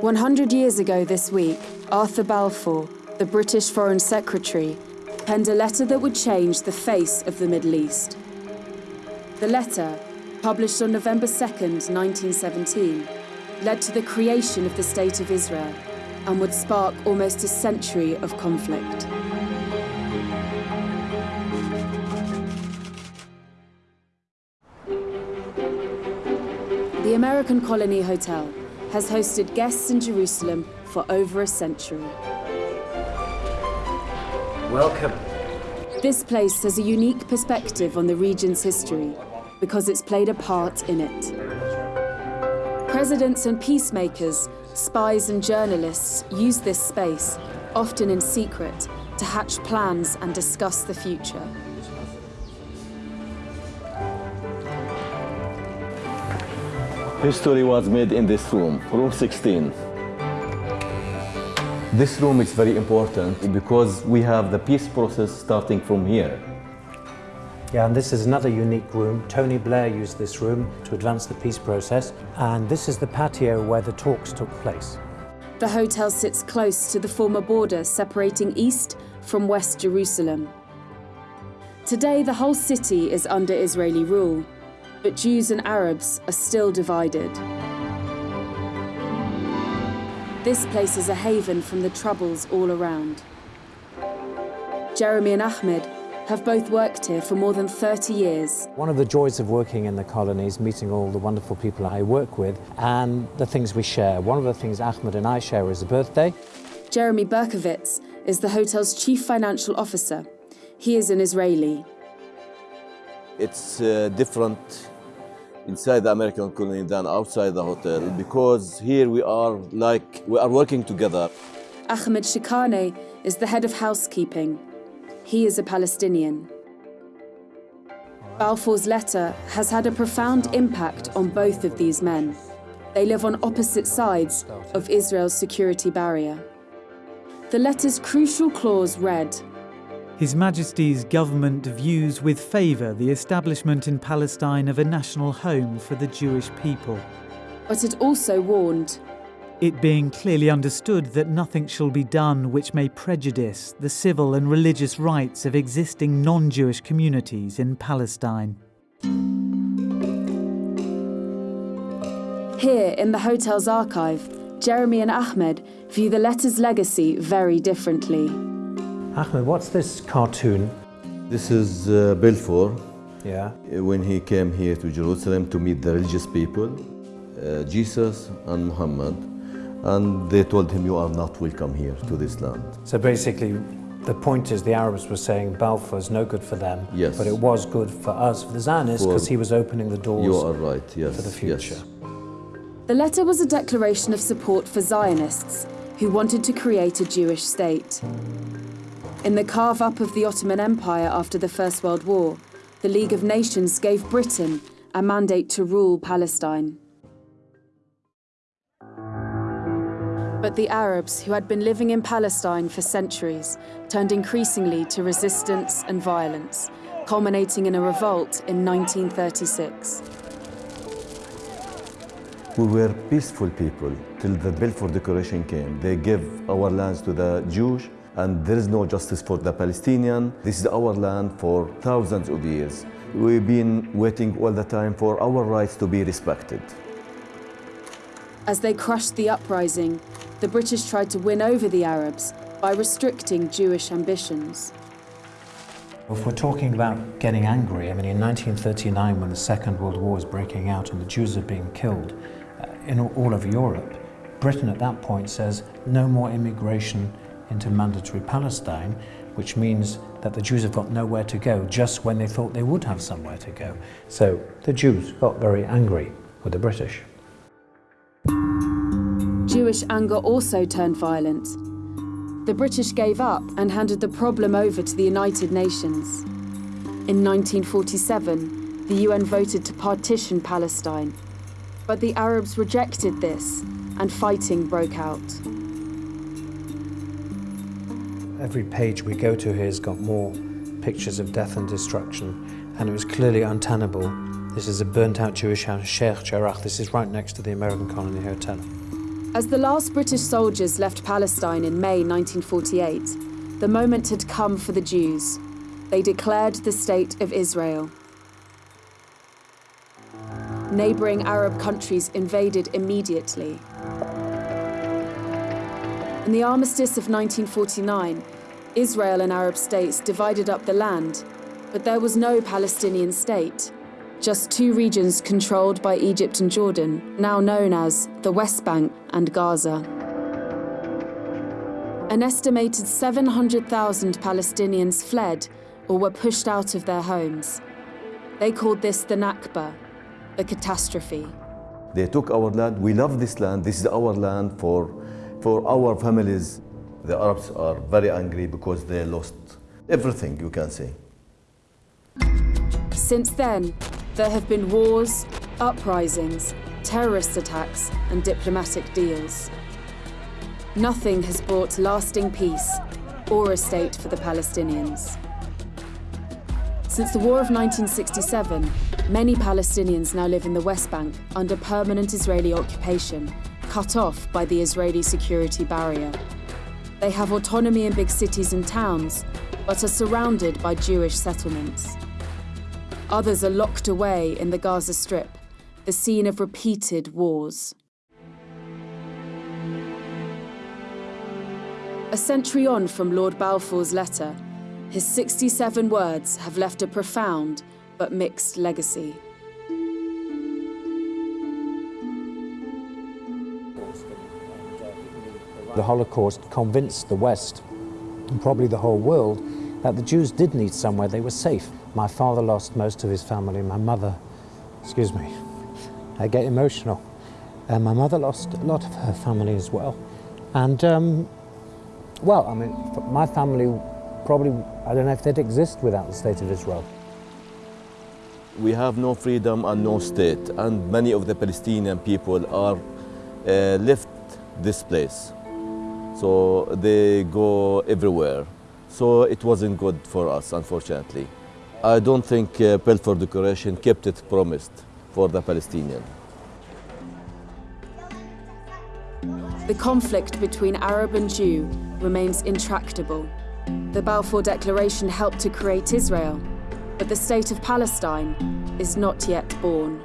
100 years ago this week, Arthur Balfour, the British Foreign Secretary, penned a letter that would change the face of the Middle East. The letter, published on November 2nd, 1917, led to the creation of the State of Israel and would spark almost a century of conflict. The American Colony Hotel has hosted guests in Jerusalem for over a century. Welcome. This place has a unique perspective on the region's history because it's played a part in it. Presidents and peacemakers, spies and journalists use this space, often in secret, to hatch plans and discuss the future. History was made in this room, room 16. This room is very important because we have the peace process starting from here. Yeah, and this is another unique room. Tony Blair used this room to advance the peace process, and this is the patio where the talks took place. The hotel sits close to the former border separating East from West Jerusalem. Today, the whole city is under Israeli rule, but Jews and Arabs are still divided. This place is a haven from the troubles all around. Jeremy and Ahmed have both worked here for more than 30 years. One of the joys of working in the colonies, meeting all the wonderful people I work with, and the things we share. One of the things Ahmed and I share is a birthday. Jeremy Berkowitz is the hotel's chief financial officer. He is an Israeli. It's uh, different inside the American colony than outside the hotel because here we are like we are working together. Ahmed Shikane is the head of housekeeping. He is a Palestinian. Balfour's letter has had a profound impact on both of these men. They live on opposite sides of Israel's security barrier. The letter's crucial clause read His Majesty's government views with favour the establishment in Palestine of a national home for the Jewish people. But it also warned it being clearly understood that nothing shall be done which may prejudice the civil and religious rights of existing non Jewish communities in Palestine. Here in the hotel's archive, Jeremy and Ahmed view the letter's legacy very differently. Ahmed, what's this cartoon? This is uh, Balfour Yeah. when he came here to Jerusalem to meet the religious people, uh, Jesus and Muhammad, and they told him, You are not welcome here to this land. So basically, the point is the Arabs were saying Balfour is no good for them, Yes. but it was good for us, for the Zionists, because he was opening the doors You are right, yes. for the future. Yes. The letter was a declaration of support for Zionists who wanted to create a Jewish state. In the carve up of the Ottoman Empire after the First World War, the League of Nations gave Britain a mandate to rule Palestine. But the Arabs, who had been living in Palestine for centuries, turned increasingly to resistance and violence, culminating in a revolt in 1936. We were peaceful people till the Balfour Declaration came. They gave our lands to the Jews, and there is no justice for the Palestinian. This is our land for thousands of years. We've been waiting all the time for our rights to be respected. As they crushed the uprising, the British tried to win over the Arabs by restricting Jewish ambitions. If we're talking about getting angry, I mean, in 1939, when the Second World War is breaking out and the Jews are being killed uh, in all all over Europe, Britain at that point says no more immigration into mandatory Palestine, which means that the Jews have got nowhere to go just when they thought they would have somewhere to go. So the Jews got very angry with the British. Jewish anger also turned violent. The British gave up and handed the problem over to the United Nations. In 1947, the UN voted to partition Palestine, but the Arabs rejected this and fighting broke out. Every page we go to here has got more pictures of death and destruction, and it was clearly untenable. This is a burnt out Jewish house, Sheikh Jarrah. This is right next to the American Colony Hotel. As the last British soldiers left Palestine in May 1948, the moment had come for the Jews. They declared the State of Israel. Neighbouring Arab countries invaded immediately. In the armistice of 1949, Israel and Arab states divided up the land, but there was no Palestinian state just two regions controlled by Egypt and Jordan, now known as the West Bank and Gaza. An estimated 700,000 Palestinians fled or were pushed out of their homes. They called this the Nakba, the catastrophe. They took our land. We love this land. This is our land for, for our families. The Arabs are very angry because they lost everything, you can say. Since then, there have been wars, uprisings, terrorist attacks, and diplomatic deals. Nothing has brought lasting peace or a state for the Palestinians. Since the War of 1967, many Palestinians now live in the West Bank under permanent Israeli occupation, cut off by the Israeli security barrier. They have autonomy in big cities and towns, but are surrounded by Jewish settlements. Others are locked away in the Gaza Strip, the scene of repeated wars. A century on from Lord Balfour's letter, his 67 words have left a profound but mixed legacy. The Holocaust convinced the West, and probably the whole world, that the Jews did need somewhere they were safe. My father lost most of his family. My mother, excuse me, I get emotional. And my mother lost a lot of her family as well. And, um, well, I mean, my family probably, I don't know if they'd exist without the State of Israel. We have no freedom and no state, and many of the Palestinian people are uh, left this place. So they go everywhere. So it wasn't good for us, unfortunately. I don't think uh, Balfour Declaration kept its promise for the Palestinian. The conflict between Arab and Jew remains intractable. The Balfour Declaration helped to create Israel, but the state of Palestine is not yet born.